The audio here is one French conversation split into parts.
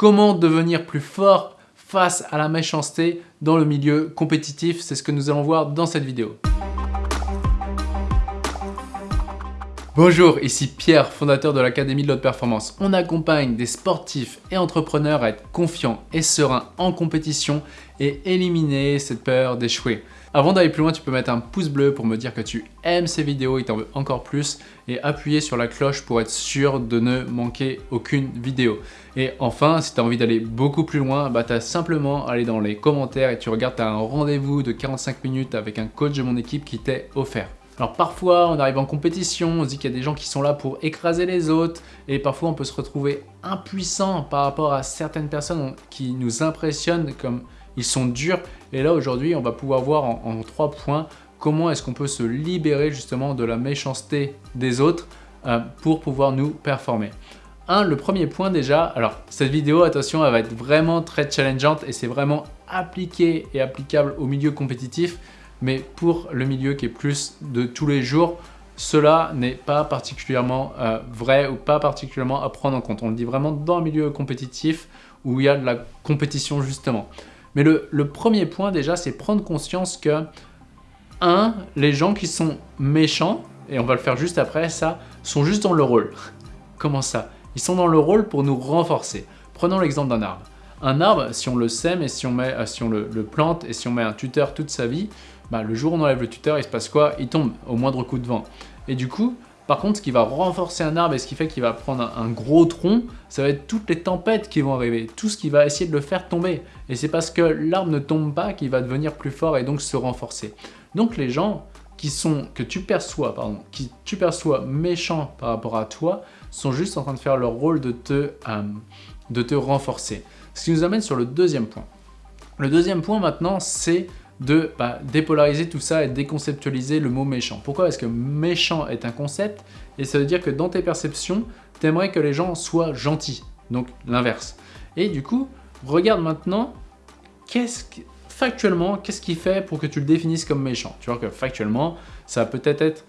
comment devenir plus fort face à la méchanceté dans le milieu compétitif. C'est ce que nous allons voir dans cette vidéo. Bonjour, ici Pierre, fondateur de l'Académie de l'Haute Performance. On accompagne des sportifs et entrepreneurs à être confiants et sereins en compétition et éliminer cette peur d'échouer. Avant d'aller plus loin, tu peux mettre un pouce bleu pour me dire que tu aimes ces vidéos et t'en veux encore plus et appuyer sur la cloche pour être sûr de ne manquer aucune vidéo. Et enfin, si tu as envie d'aller beaucoup plus loin, bah, tu as simplement à aller dans les commentaires et tu regardes, tu un rendez-vous de 45 minutes avec un coach de mon équipe qui t'est offert. Alors parfois, on arrive en compétition, on se dit qu'il y a des gens qui sont là pour écraser les autres et parfois on peut se retrouver impuissant par rapport à certaines personnes qui nous impressionnent comme ils sont durs. Et là, aujourd'hui, on va pouvoir voir en, trois points comment est-ce qu'on peut se libérer justement de la méchanceté des autres euh, pour pouvoir nous performer. Un, le premier point déjà, alors cette vidéo, attention, elle va être vraiment très challengeante et c'est vraiment appliqué et applicable au milieu compétitif, mais pour le milieu qui est plus de tous les jours, cela n'est pas particulièrement euh, vrai ou pas particulièrement à prendre en compte. On le dit vraiment dans le milieu compétitif où il y a de la compétition justement. Mais le, premier point déjà, c'est prendre conscience que, un, les gens qui sont méchants, et on va le faire juste après ça, sont juste dans le rôle. Comment ça? Ils sont dans le rôle pour nous renforcer. Prenons l'exemple d'un arbre. Un arbre, si on le sème et si on, met, euh, si on le, plante et si on met un tuteur toute sa vie, bah, le jour où on enlève le tuteur, il se passe quoi? Il tombe au moindre coup de vent. Et du coup, par contre, ce qui va renforcer un arbre et ce qui fait qu'il va prendre un, gros tronc, ça va être toutes les tempêtes qui vont arriver, tout ce qui va essayer de le faire tomber. Et c'est parce que l'arbre ne tombe pas qu'il va devenir plus fort et donc se renforcer. Donc les gens qui sont, que tu perçois, pardon, qui tu perçois méchants par rapport à toi, sont juste en train de faire leur rôle de te, euh, de te renforcer. Ce qui nous amène sur le deuxième point. Le deuxième point maintenant, c'est de bah, dépolariser tout ça et déconceptualiser le mot méchant. Pourquoi Parce que méchant est un concept? Et ça veut dire que dans tes perceptions, tu aimerais que les gens soient gentils, donc l'inverse. Et du coup, regarde maintenant, qu'est-ce factuellement, qu'est-ce qui fait pour que tu le définisses comme méchant? Tu vois que factuellement, ça peut être être,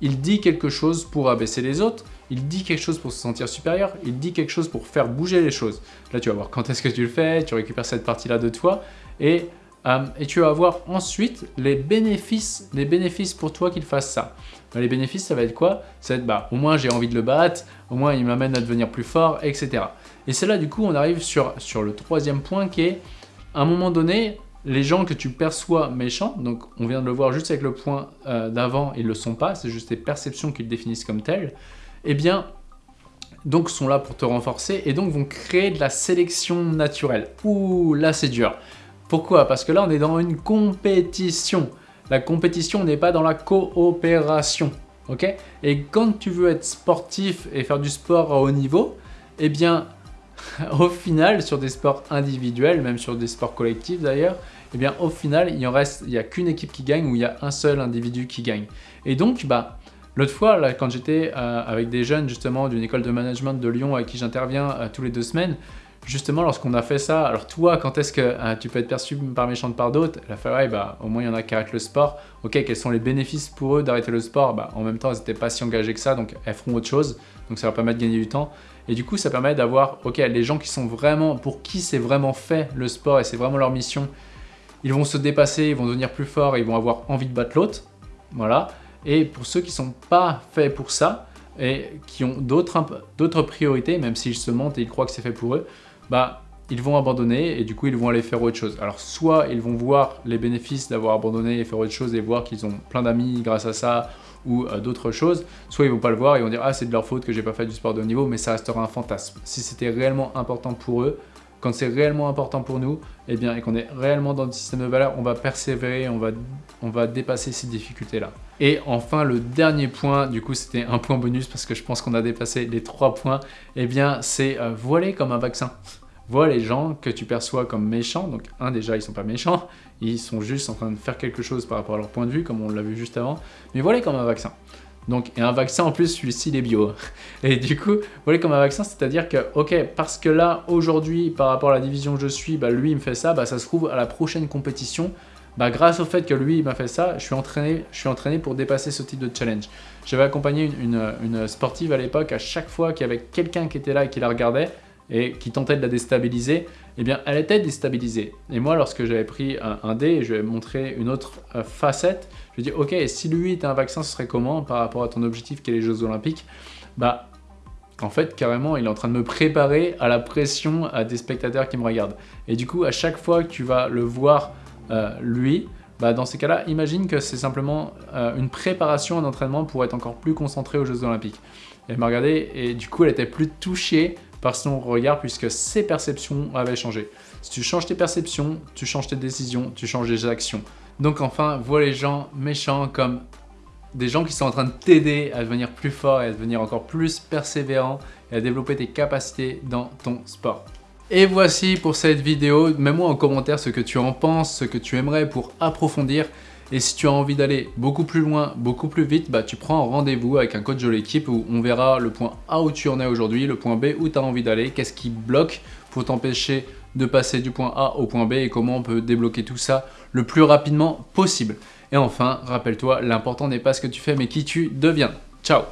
il dit quelque chose pour abaisser les autres, il dit quelque chose pour se sentir supérieur, il dit quelque chose pour faire bouger les choses. Là, tu vas voir quand est-ce que tu le fais, tu récupères cette partie-là de toi, et euh, et tu vas voir ensuite les bénéfices, les bénéfices pour toi qu'il fasse ça. Bah, les bénéfices, ça va être quoi? Ça va être, bah, au moins j'ai envie de le battre, au moins il m'amène à devenir plus fort, etc. Et c'est là, du coup, on arrive sur, sur le troisième point qui est, à un moment donné, les gens que tu perçois méchants, donc on vient de le voir juste avec le point euh, d'avant, ils ne le sont pas, c'est juste des perceptions qu'ils définissent comme telles, eh bien, donc sont là pour te renforcer et donc vont créer de la sélection naturelle. Ouh, là c'est dur. Pourquoi? Parce que là, on est dans une compétition. La compétition n'est pas dans la coopération. ok? Et quand tu veux être sportif et faire du sport à haut niveau, eh bien, au final, sur des sports individuels, même sur des sports collectifs d'ailleurs, eh bien, au final, il en reste, il n'y a qu'une équipe qui gagne ou il y a un seul individu qui gagne. Et donc, bah, L'autre fois, là, quand j'étais euh, avec des jeunes justement d'une école de management de Lyon avec qui j'interviens euh, tous les deux semaines, justement, lorsqu'on a fait ça, alors toi, quand est-ce que hein, tu peux être perçu par méchant par d'autres? La ouais, bah, au moins il y en a qui arrêtent le sport. Ok, quels sont les bénéfices pour eux d'arrêter le sport? Bah, En même temps, elles n'étaient pas si engagées que ça, donc elles feront autre chose. Donc ça leur permet de gagner du temps. Et du coup, ça permet d'avoir, ok, les gens qui sont vraiment, pour qui c'est vraiment fait le sport et c'est vraiment leur mission, ils vont se dépasser, ils vont devenir plus forts, ils vont avoir envie de battre l'autre. Voilà. Et pour ceux qui sont pas faits pour ça, et qui ont d'autres priorités, même s'ils se mentent et ils croient que c'est fait pour eux, bah, ils vont abandonner et du coup ils vont aller faire autre chose. Alors soit ils vont voir les bénéfices d'avoir abandonné et faire autre chose et voir qu'ils ont plein d'amis grâce à ça ou euh, d'autres choses, soit ils vont pas le voir et vont dire ah c'est de leur faute que j'ai pas fait du sport de haut niveau mais ça restera un fantasme. Si c'était réellement important pour eux, quand c'est réellement important pour nous, eh bien, et qu'on est réellement dans le système de valeurs, on va persévérer, on va, on va dépasser ces difficultés-là. Et enfin, le dernier point, du coup, c'était un point bonus parce que je pense qu'on a dépassé les trois points, eh bien, c'est euh, voiler comme un vaccin. Vois les gens que tu perçois comme méchants. Donc, un, déjà, ils sont pas méchants. Ils sont juste en train de faire quelque chose par rapport à leur point de vue, comme on l'a vu juste avant. Mais voilà comme un vaccin. Donc, et un vaccin en plus, celui-ci, il est bio. Et du coup, voilà comme un vaccin, c'est-à-dire que, ok, parce que là, aujourd'hui, par rapport à la division que je suis, bah, lui, il me fait ça, bah, ça se trouve, à la prochaine compétition, bah, grâce au fait que lui, il m'a fait ça, je suis, entraîné, je suis entraîné pour dépasser ce type de challenge. J'avais accompagné une, une sportive à l'époque, à chaque fois qu'il y avait quelqu'un qui était là et qui la regardait, et qui tentait de la déstabiliser, eh bien elle était déstabilisée. Et moi lorsque j'avais pris un, dé et je lui ai montré une autre euh, facette, je lui ai dit ok si lui était un vaccin ce serait comment par rapport à ton objectif qui est les Jeux Olympiques? Bah en fait carrément il est en train de me préparer à la pression à des spectateurs qui me regardent. Et du coup à chaque fois que tu vas le voir euh, lui, bah dans ces cas-là, imagine que c'est simplement euh, une préparation, un entraînement pour être encore plus concentré aux Jeux Olympiques. Elle m'a regardé et du coup elle était plus touchée par son regard puisque ses perceptions avaient changé. Si tu changes tes perceptions, tu changes tes décisions, tu changes tes actions. Donc enfin, vois les gens méchants comme des gens qui sont en train de t'aider à devenir plus fort et à devenir encore plus persévérant et à développer tes capacités dans ton sport. Et voici pour cette vidéo, mets-moi en commentaire ce que tu en penses, ce que tu aimerais pour approfondir. Et si tu as envie d'aller beaucoup plus loin, beaucoup plus vite, bah, tu prends un rendez-vous avec un coach de l'équipe où on verra le point A où tu en es aujourd'hui, le point B où tu as envie d'aller, qu'est-ce qui bloque pour t'empêcher de passer du point A au point B et comment on peut débloquer tout ça le plus rapidement possible. Et enfin, rappelle-toi, l'important n'est pas ce que tu fais mais qui tu deviens. Ciao